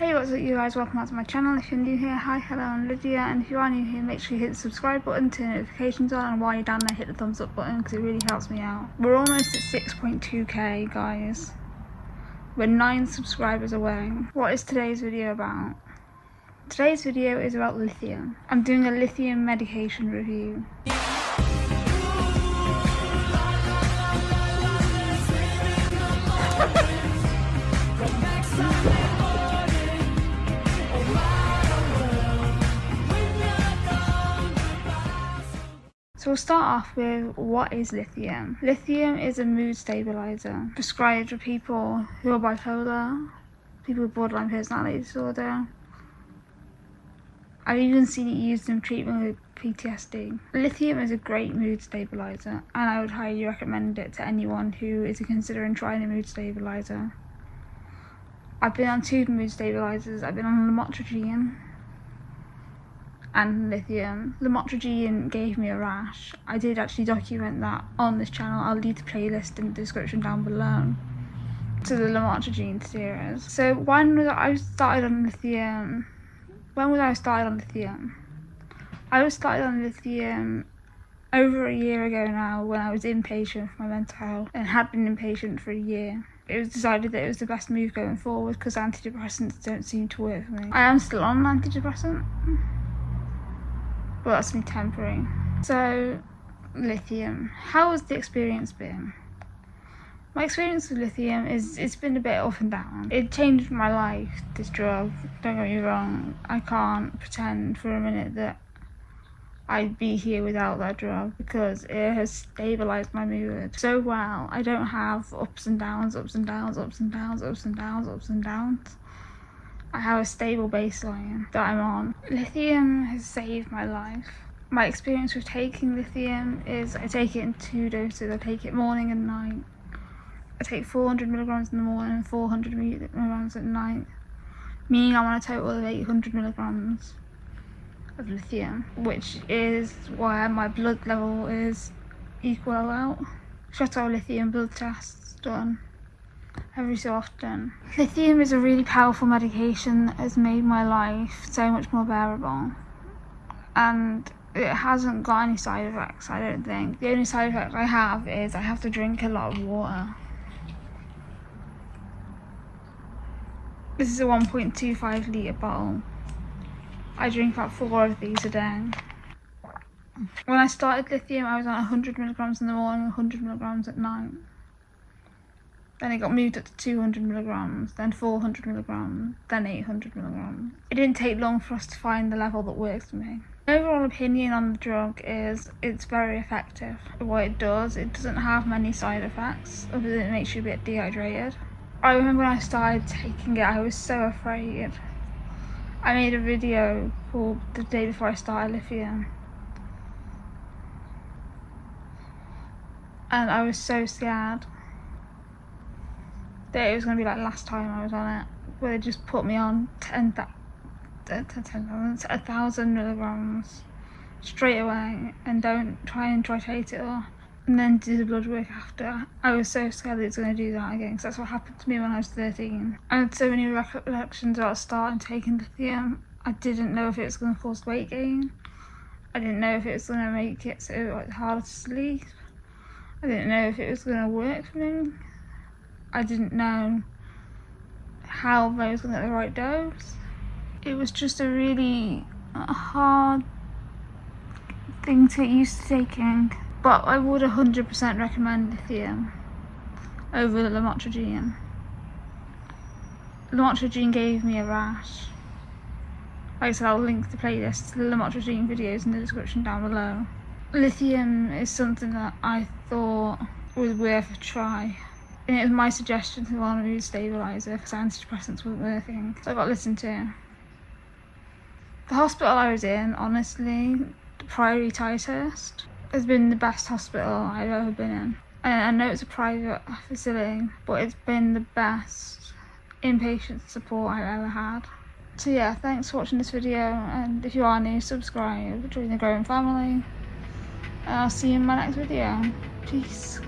Hey what's up you guys, welcome back to my channel. If you're new here, hi, hello I'm Lydia and if you are new here make sure you hit the subscribe button, turn notifications on and while you're down there hit the thumbs up button because it really helps me out. We're almost at 6.2k guys. We're 9 subscribers away. What is today's video about? Today's video is about lithium. I'm doing a lithium medication review. We'll start off with what is lithium? Lithium is a mood stabilizer prescribed for people who are bipolar, people with borderline personality disorder. I've even seen it used in treatment with PTSD. Lithium is a great mood stabilizer and I would highly recommend it to anyone who is considering trying a mood stabilizer. I've been on two mood stabilizers. I've been on lamotrigine and lithium. Lamotrigine gave me a rash. I did actually document that on this channel. I'll leave the playlist in the description down below to the lamotrigine series. So when was I started on lithium? When was I started on lithium? I was started on lithium over a year ago now when I was inpatient for my mental health and had been inpatient for a year. It was decided that it was the best move going forward because antidepressants don't seem to work for me. I am still on an antidepressant but that's only temporary. So, lithium. How has the experience been? My experience with lithium is it's been a bit up and down. It changed my life, this drug, don't get me wrong. I can't pretend for a minute that I'd be here without that drug because it has stabilised my mood so well. I don't have ups and downs, ups and downs, ups and downs, ups and downs, ups and downs. I have a stable baseline that I'm on. Lithium has saved my life. My experience with taking lithium is I take it in two doses. I take it morning and night. I take 400 milligrams in the morning and 400 milligrams at night, meaning I'm on a total of 800 milligrams of lithium, which is why my blood level is equal out. Shut our lithium blood tests done every so often. Lithium is a really powerful medication that has made my life so much more bearable. And it hasn't got any side effects, I don't think. The only side effect I have is I have to drink a lot of water. This is a 1.25 litre bottle. I drink about four of these a day. When I started lithium, I was on 100 milligrams in the morning, 100 milligrams at night. Then it got moved up to 200 milligrams, then 400 milligrams, then 800 milligrams. It didn't take long for us to find the level that works for me. My overall opinion on the drug is it's very effective. What it does, it doesn't have many side effects, other than it makes you a bit dehydrated. I remember when I started taking it, I was so afraid. I made a video called the day before I started lithium. And I was so scared that it was going to be like last time I was on it, where they just put me on 10, uh, 10, 10, 10 a thousand milligrams straight away and don't try and titrate it or and then do the blood work after. I was so scared that it's going to do that again because that's what happened to me when I was 13. I had so many recollections about starting taking lithium. I didn't know if it was going to cause weight gain. I didn't know if it was going to make it so like, harder to sleep. I didn't know if it was going to work for me. I didn't know how I was going to get the right dose. It was just a really uh, hard thing to get used to taking. But I would 100% recommend lithium over the lamotrigine. Lamotrigine gave me a rash. Like I said, I'll link the playlist to the lamotrigine videos in the description down below. Lithium is something that I thought was worth a try and it was my suggestion to go on a stabiliser because antidepressants weren't working. So I got listened to. The hospital I was in, honestly, the Priory Ticehurst, has been the best hospital I've ever been in. And I know it's a private facility, but it's been the best inpatient support I've ever had. So yeah, thanks for watching this video, and if you are new, subscribe, join the growing family, and I'll see you in my next video. Peace.